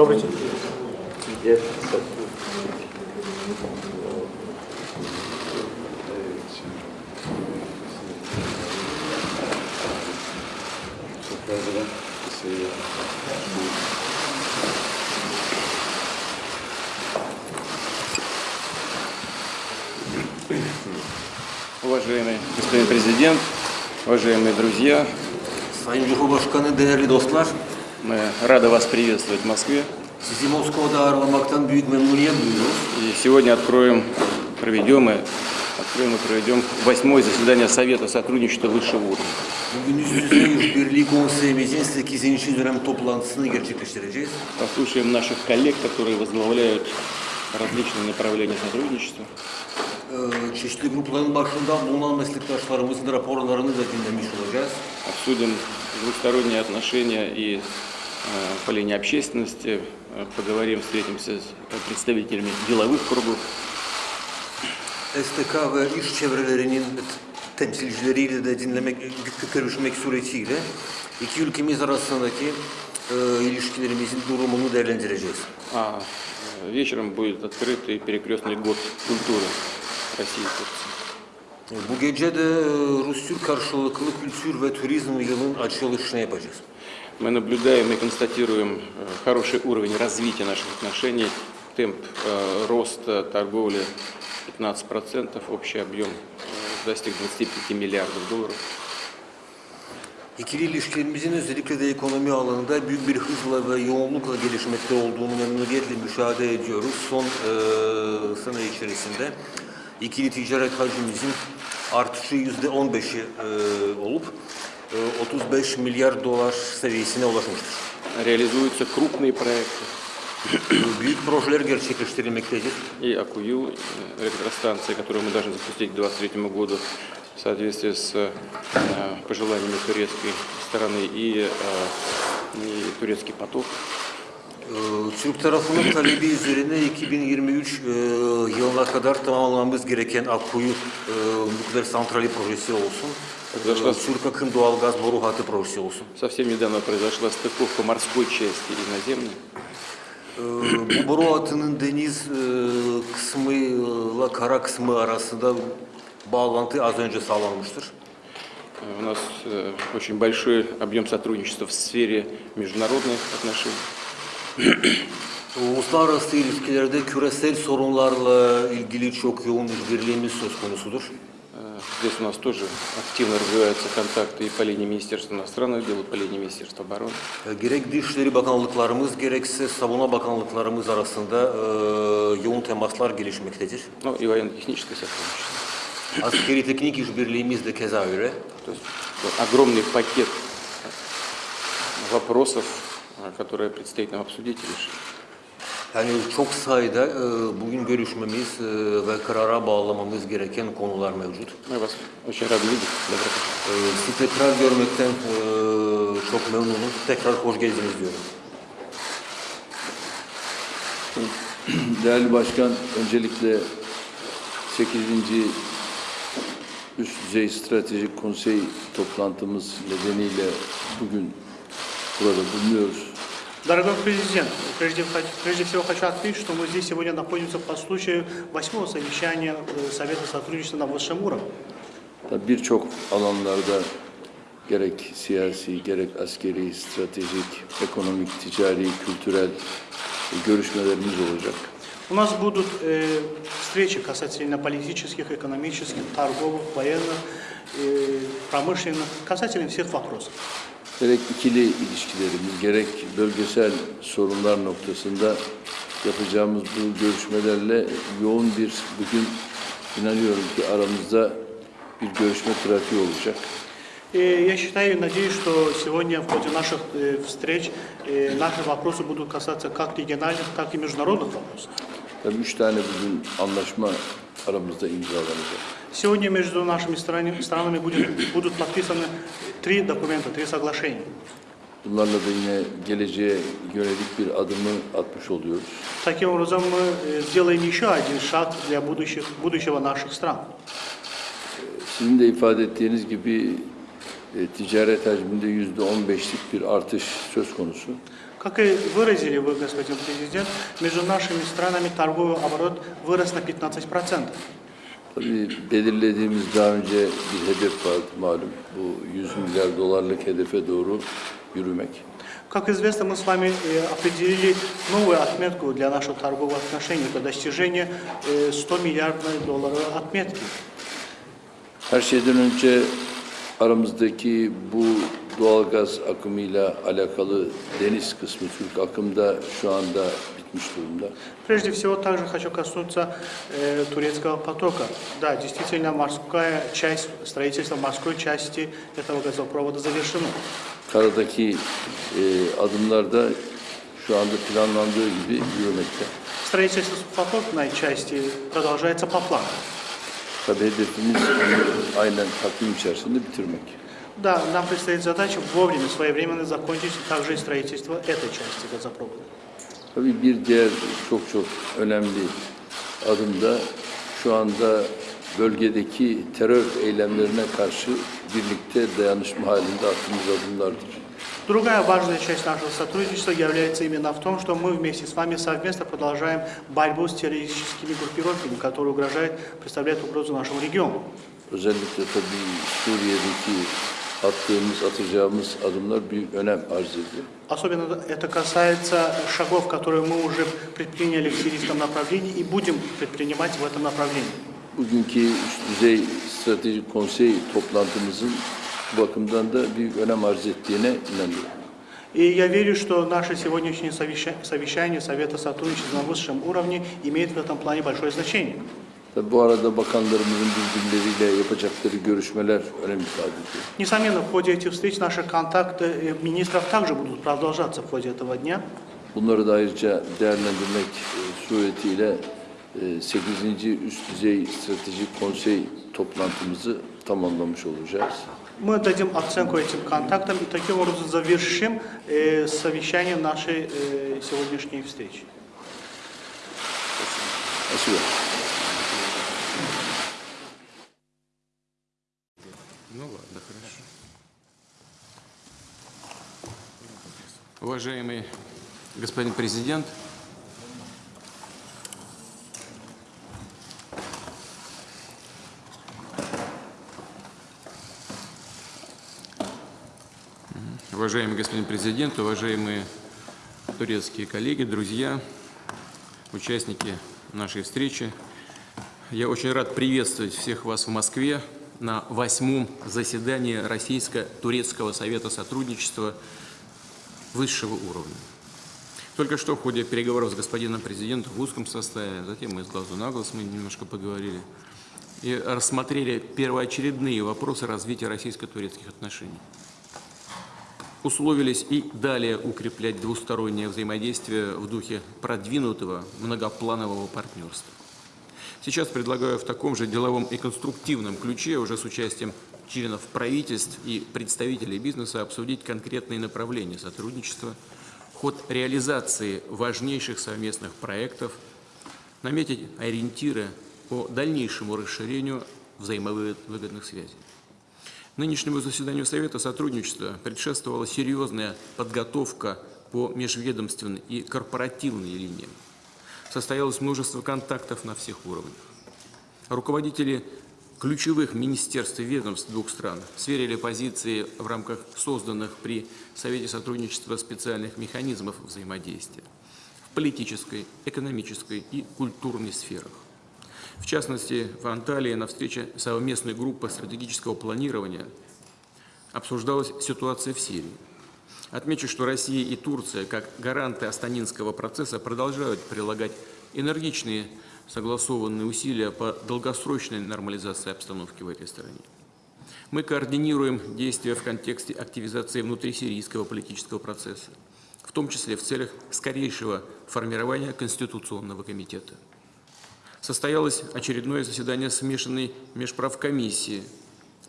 Добрый день. Уважаемый господин президент, уважаемые друзья, Sayın Cumhurbaşkanı, değerli dostlar, мы рады вас приветствовать в Москве. sizi Moskova'da ağırlamaktan büyük memnuniyet duyuyoruz. И сегодня откроем, проведем и откроем и проведем восьмое заседание Совета сотрудничества высшего уровня. Bugün yüz yüze işbirliği konseyimizin 8. dönem toplantısını gerçekleştireceğiz. Послушаем наших коллег, которые возглавляют различные направления сотрудничества. Çeşitli grupların başında bulunan meslektaşlarımızın raporlarını da dinlemiş olacağız. Обсудим двусторонние отношения и э, по линии общественности, э, поговорим, встретимся с представителями деловых кругов. STK ve iş çevrelerinin temsilcileriyle de dinlemek, görüşmek suretiyle iki ülkemiz arasındaki e, ilişkilerimizin durumunu değerlendireceğiz. А э, вечером будет открытый перекрестный год культуры России и Турции. Bu gece de e, Rus-Türk karşılıklı kültür ve turizm yılının açılışını yapacağız. Мы наблюдаем и констатируем э, хороший уровень развития наших отношений, темп э, роста торговли 15%, общий объем э, достиг 25 миллиардов долларов. İkili ilişkilerimizin özellikle de ekonomi alanında büyük bir hızla ve yoğunlukla gelişmekte olduğunu memnuniyetle müşahede ediyoruz. Son e, sene içerisinde ikili ticaret hacmimizin artışı yüzde 15'i e, olup e, 35 milyar dolar seviyesine ulaşmıştır. Реализуются крупные проекты. E, Büyük projeler gerçekleştirilmektedir. И Акую, э, электростанция, которую мы должны запустить к 2023 году в соответствии с э, пожеланиями турецкой стороны и, э, и турецкий поток. Türk tarafının talebi üzerine 2023 e, yılına kadar tamamlamamız gereken Akkuyu e, nükleer santrali projesi olsun. Произошла, e, doğalgaz boru hattı projesi olsun. совсем недавно произошла стыковка морской части и наземной. Hattının deniz e, kısmıyla kara kısmı arasında bağlantı az önce sağlanmıştır. Э, У нас э, очень большой объем сотрудничества в сфере международных отношений. Uluslararası ilişkilerde küresel sorunlarla ilgili çok yoğun işbirliğimiz söz konusudur. Э, Здесь у нас тоже активно развиваются контакты и по линии Министерства иностранных дел, и по линии Министерства обороны. E, Gerek Dışişleri Bakanlıklarımız gerekse Savunma Bakanlıklarımız arasında e, yoğun temaslar gelişmektedir. Ну и военно-техническое сотрудничество. Askeri teknik işbirliğimiz de keza öyle. То есть огромный пакет вопросов, э, которые предстоит нам обсудить и решить. Yani çok sayıda e, bugün görüşmemiz e, ve karara bağlamamız gereken konular mevcut. Мы вас очень rады видеть. Добро пожаловать. E, Sizi tekrar görmekten e, çok memnunum. Tekrar hoş geldiniz diyorum. Değerli Başkan, öncelikle 8. Üst Düzey Stratejik Konsey toplantımız nedeniyle bugün burada bulunuyoruz. Дорогой президент, прежде, прежде всего хочу отметить, что мы здесь сегодня находимся по случаю восьмого совещания э, Совета сотрудничества на высшем уровне. Birçok alanlarda gerek siyasi, gerek askeri, stratejik, ekonomik, ticari, kültürel görüşmelerimiz olacak. У нас будут э, встречи касательно политических, экономических, торговых, военных, э, промышленных, касательно всех вопросов. Gerek ikili ilişkilerimiz, gerek bölgesel sorunlar noktasında yapacağımız bu görüşmelerle yoğun bir bugün inanıyorum ki aramızda bir görüşme trafiği olacak. И я считаю и надеюсь, что сегодня в ходе наших э, встреч э, наши вопросы будут касаться как региональных, так и международных вопросов. Tabii üç tane bugün anlaşma aramızda imzalanacak. Сегодня между нашими странами, странами будет, будут подписаны три документа, три соглашения. Bunlarla da yine geleceğe yönelik bir adımı atmış oluyoruz. Таким образом, мы э, сделаем еще один шаг для будущих, будущего наших стран. Sizin de ifade ettiğiniz gibi e, ticaret hacminde yüzde on beşlik bir artış söz konusu. Как и выразили вы, господин президент, между нашими странами торговый оборот вырос на 15%. Tabii belirlediğimiz daha önce bir hedef vardı malum. Bu 100 milyar dolarlık hedefe doğru yürümek. Как известно, мы с вами э, определили новую отметку для наших торговых отношений. Это достижение э, 100 миллиардной долларовой отметки. Her şeyden önce aramızdaki bu doğalgaz akımıyla alakalı deniz kısmı Türk akımda şu anda bitmiş durumda. Прежде всего, также хочу коснуться э, турецкого потока. Да, действительно, морская часть, строительство морской части этого газопровода завершено. Karadaki e, adımlar da şu anda planlandığı gibi yürümekte. Строительство сухопутной части продолжается по плану. Tabii hedefimiz bunu aynen takvim içerisinde bitirmek. Да, нам предстоит задача вовремя, своевременно закончить также и строительство этой части газопровода. Tabii bir diğer çok çok önemli adım da şu anda bölgedeki terör eylemlerine karşı birlikte dayanışma halinde attığımız adımlardır. Другая важная часть нашего сотрудничества является именно в том, что мы вместе с вами совместно продолжаем борьбу с террористическими группировками, которые угрожают, представляют угрозу нашему региону. Özellikle tabii Suriye'deki attığımız, atacağımız adımlar büyük önem arz ediyor. Особенно это касается шагов, которые мы уже предприняли в сирийском направлении и будем предпринимать в этом направлении. Bugünkü üst düzey stratejik konsey toplantımızın bu bakımdan da büyük önem arz ettiğine inanıyorum. И я верю, что наше сегодняшнее совеща- совещание Совета сотрудничества на высшем уровне имеет в этом плане большое значение. Tabii bu arada bakanlarımızın birbirleriyle yapacakları görüşmeler önem ifade ediyor. Несомненно, в ходе этих встреч наши контакты э, министров также будут продолжаться в ходе этого дня. Bunları da ayrıca değerlendirmek e, suretiyle e, 8. Üst Düzey Stratejik Konsey toplantımızı tamamlamış olacağız. Мы дадим оценку этим контактам и таким образом завершим э, совещание нашей э, сегодняшней встречи. Спасибо. Ну ладно, хорошо. Уважаемый господин президент, Уважаемый господин президент, уважаемые турецкие коллеги, друзья, участники нашей встречи, я очень рад приветствовать всех вас в Москве на восьмом заседании Российско-Турецкого совета сотрудничества высшего уровня. Только что в ходе переговоров с господином президентом в узком составе, затем мы с глазу на глаз мы немножко поговорили, и рассмотрели первоочередные вопросы развития российско-турецких отношений. Условились и далее укреплять двустороннее взаимодействие в духе продвинутого многопланового партнерства. Сейчас предлагаю в таком же деловом и конструктивном ключе, уже с участием членов правительств и представителей бизнеса, обсудить конкретные направления сотрудничества, ход реализации важнейших совместных проектов, наметить ориентиры по дальнейшему расширению взаимовыгодных связей. Нынешнему заседанию Совета сотрудничества предшествовала серьезная подготовка по межведомственной и корпоративной линиям состоялось множество контактов на всех уровнях. Руководители ключевых министерств и ведомств двух стран сверили позиции в рамках созданных при Совете сотрудничества специальных механизмов взаимодействия в политической, экономической и культурной сферах. В частности, в Анталии на встрече совместной группы стратегического планирования обсуждалась ситуация в Сирии. Отмечу, что Россия и Турция, как гаранты Астанинского процесса, продолжают прилагать энергичные согласованные усилия по долгосрочной нормализации обстановки в этой стране. Мы координируем действия в контексте активизации внутрисирийского политического процесса, в том числе в целях скорейшего формирования Конституционного комитета. Состоялось очередное заседание смешанной межправкомиссии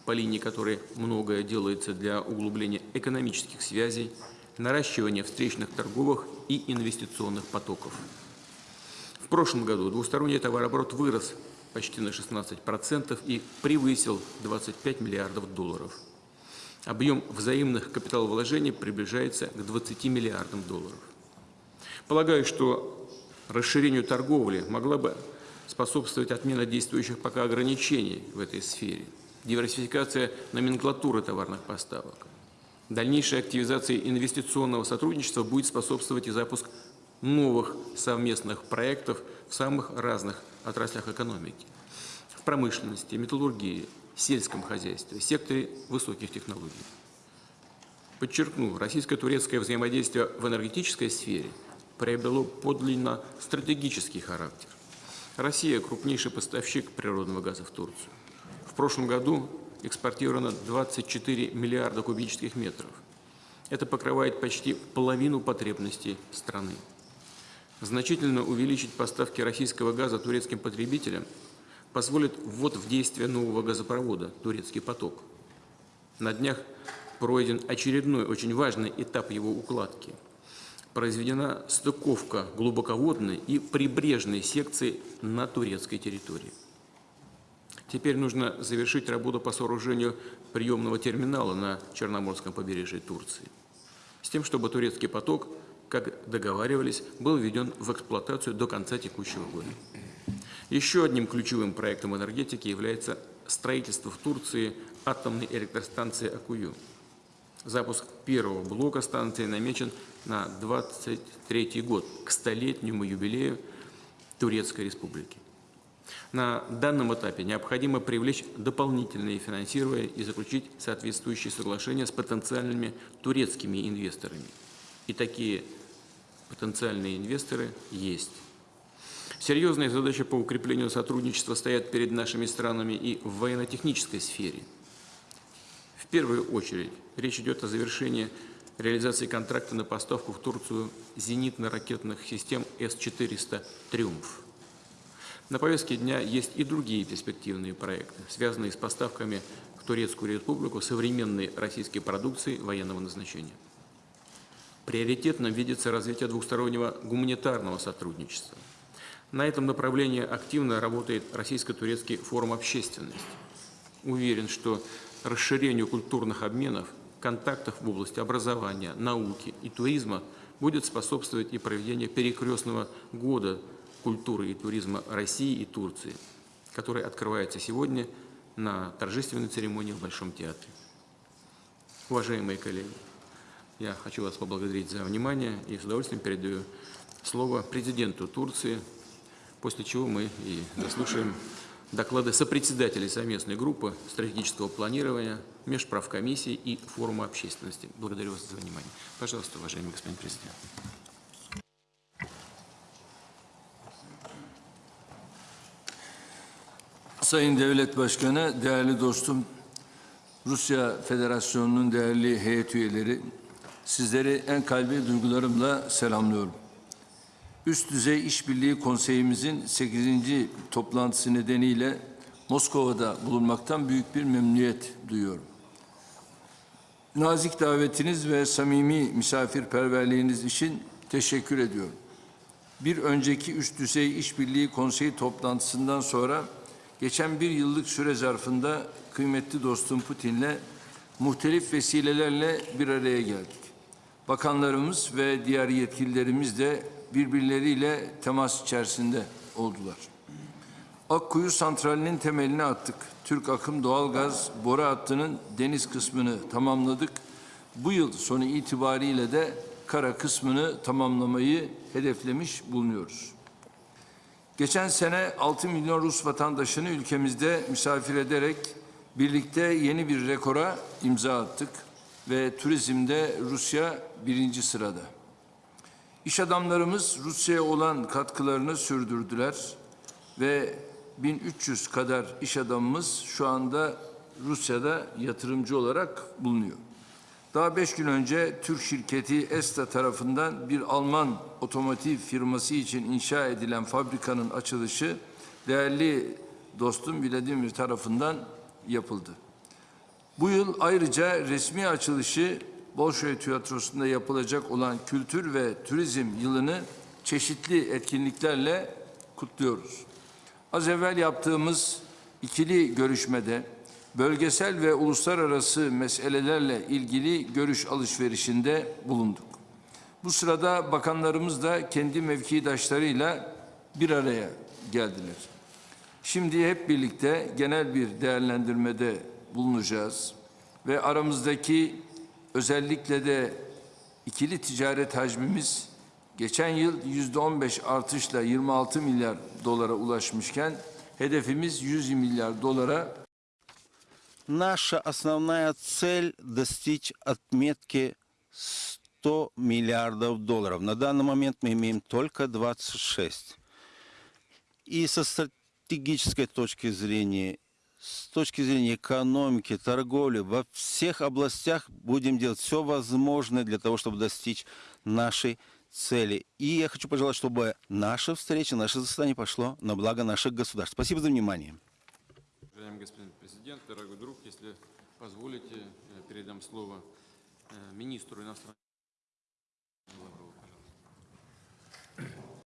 по линии которой многое делается для углубления экономических связей, наращивания встречных торговых и инвестиционных потоков. В прошлом году двусторонний товарооборот вырос почти на 16% и превысил 25 миллиардов долларов. Объем взаимных капиталовложений приближается к 20 миллиардам долларов. Полагаю, что расширению торговли могла бы способствовать отмена действующих пока ограничений в этой сфере, диверсификация номенклатуры товарных поставок. Дальнейшей активизации инвестиционного сотрудничества будет способствовать и запуск новых совместных проектов в самых разных отраслях экономики. В промышленности, металлургии, сельском хозяйстве, секторе высоких технологий. Подчеркну, российско-турецкое взаимодействие в энергетической сфере приобрело подлинно стратегический характер. Россия – крупнейший поставщик природного газа в Турцию. В прошлом году экспортировано 24 миллиарда кубических метров. Это покрывает почти половину потребностей страны. Значительно увеличить поставки российского газа турецким потребителям позволит ввод в действие нового газопровода «Турецкий поток». На днях пройден очередной очень важный этап его укладки. Произведена стыковка глубоководной и прибрежной секции на турецкой территории. Теперь нужно завершить работу по сооружению приемного терминала на Черноморском побережье Турции, с тем, чтобы турецкий поток, как договаривались, был введен в эксплуатацию до конца текущего года. Еще одним ключевым проектом энергетики является строительство в Турции атомной электростанции Акую. Запуск первого блока станции намечен на 23 год, к столетнему юбилею Турецкой Республики. На данном этапе необходимо привлечь дополнительные финансирования и заключить соответствующие соглашения с потенциальными турецкими инвесторами. И такие потенциальные инвесторы есть. Серьезные задачи по укреплению сотрудничества стоят перед нашими странами и в военно-технической сфере. В первую очередь речь идет о завершении реализации контракта на поставку в Турцию зенитно-ракетных систем С-400 «Триумф». На повестке дня есть и другие перспективные проекты, связанные с поставками в Турецкую Республику современной российской продукции военного назначения. Приоритетным видится развитие двустороннего гуманитарного сотрудничества. На этом направлении активно работает Российско-Турецкий форум общественности. Уверен, что расширению культурных обменов, контактов в области образования, науки и туризма будет способствовать и проведение перекрестного года культуры и туризма России и Турции, который открывается сегодня на торжественной церемонии в Большом театре. Уважаемые коллеги, я хочу вас поблагодарить за внимание и с удовольствием передаю слово президенту Турции, после чего мы и заслушаем доклады сопредседателей совместной группы стратегического планирования, межправкомиссии и форума общественности. Благодарю вас за внимание. Пожалуйста, уважаемый господин президент. Sayın Devlet Başkanı, değerli dostum, Rusya Federasyonu'nun değerli heyet üyeleri, sizleri en kalbi duygularımla selamlıyorum. Üst düzey işbirliği konseyimizin 8. toplantısı nedeniyle Moskova'da bulunmaktan büyük bir memnuniyet duyuyorum. Nazik davetiniz ve samimi misafirperverliğiniz için teşekkür ediyorum. Bir önceki üst düzey işbirliği konseyi toplantısından sonra geçen bir yıllık süre zarfında kıymetli dostum Putin'le muhtelif vesilelerle bir araya geldik. Bakanlarımız ve diğer yetkililerimiz de birbirleriyle temas içerisinde oldular. Akkuyu santralinin temelini attık. Türk akım doğalgaz boru hattının deniz kısmını tamamladık. Bu yıl sonu itibariyle de kara kısmını tamamlamayı hedeflemiş bulunuyoruz. Geçen sene 6 milyon Rus vatandaşını ülkemizde misafir ederek birlikte yeni bir rekora imza attık ve turizmde Rusya birinci sırada. İş adamlarımız Rusya'ya olan katkılarını sürdürdüler ve 1300 kadar iş adamımız şu anda Rusya'da yatırımcı olarak bulunuyor. Daha beş gün önce Türk şirketi Esta tarafından bir Alman otomotiv firması için inşa edilen fabrikanın açılışı değerli dostum Vladimir tarafından yapıldı. Bu yıl ayrıca resmi açılışı Bolşoy Tiyatrosu'nda yapılacak olan Kültür ve Turizm Yılı'nı çeşitli etkinliklerle kutluyoruz. Az evvel yaptığımız ikili görüşmede bölgesel ve uluslararası meselelerle ilgili görüş alışverişinde bulunduk. Bu sırada bakanlarımız da kendi mevkidaşlarıyla bir araya geldiler. Şimdi hep birlikte genel bir değerlendirmede bulunacağız ve aramızdaki özellikle de ikili ticaret hacmimiz geçen yıl yüzde 15 artışla 26 milyar dolara ulaşmışken hedefimiz 100 milyar dolara Наша основная цель – достичь отметки 100 миллиардов долларов. На данный момент мы имеем только 26. И со стратегической точки зрения, с точки зрения экономики, торговли, во всех областях будем делать все возможное для того, чтобы достичь нашей цели. И я хочу пожелать, чтобы наша встреча, наше заседание пошло на благо наших государств. Спасибо за внимание. Уважаемый господин президент, дорогой друг, если позволите, передам слово э, министру иностранных дел.